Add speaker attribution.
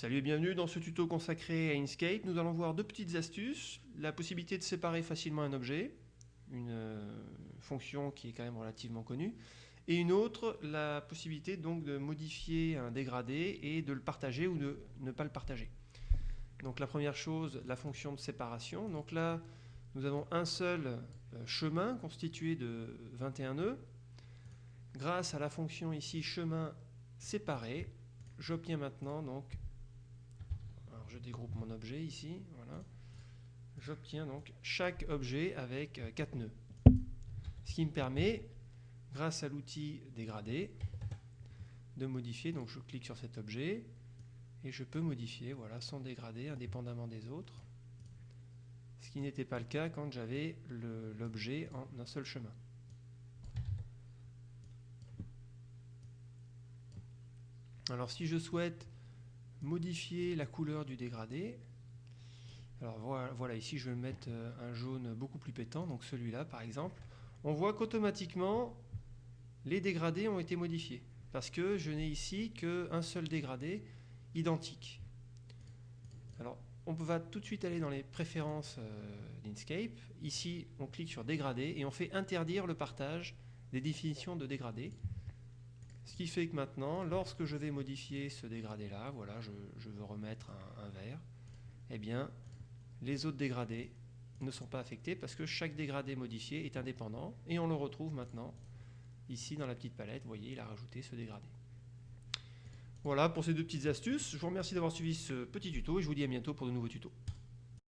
Speaker 1: Salut et bienvenue dans ce tuto consacré à Inkscape. Nous allons voir deux petites astuces. La possibilité de séparer facilement un objet, une euh, fonction qui est quand même relativement connue, et une autre, la possibilité donc de modifier un dégradé et de le partager ou de ne pas le partager. Donc la première chose, la fonction de séparation. Donc là, nous avons un seul euh, chemin constitué de 21 nœuds. Grâce à la fonction ici chemin séparé, j'obtiens maintenant donc je dégroupe mon objet ici, voilà. J'obtiens donc chaque objet avec 4 euh, nœuds. Ce qui me permet, grâce à l'outil dégradé, de modifier. Donc je clique sur cet objet et je peux modifier voilà, son dégradé indépendamment des autres. Ce qui n'était pas le cas quand j'avais l'objet en un seul chemin. Alors si je souhaite modifier la couleur du dégradé. Alors voilà, ici je vais mettre euh, un jaune beaucoup plus pétant, donc celui-là par exemple. On voit qu'automatiquement les dégradés ont été modifiés parce que je n'ai ici qu'un seul dégradé identique. Alors on va tout de suite aller dans les préférences euh, d'Inkscape. Ici on clique sur dégradé et on fait interdire le partage des définitions de dégradé. Ce qui fait que maintenant, lorsque je vais modifier ce dégradé-là, voilà, je, veux remettre un, vert, eh bien, les autres dégradés ne sont pas affectés parce que chaque dégradé modifié est indépendant et on le retrouve maintenant ici dans la petite palette. Vous voyez, il a rajouté ce dégradé. Voilà pour ces deux petites astuces. Je vous remercie d'avoir suivi ce petit tuto et je vous dis à bientôt pour de nouveaux tutos.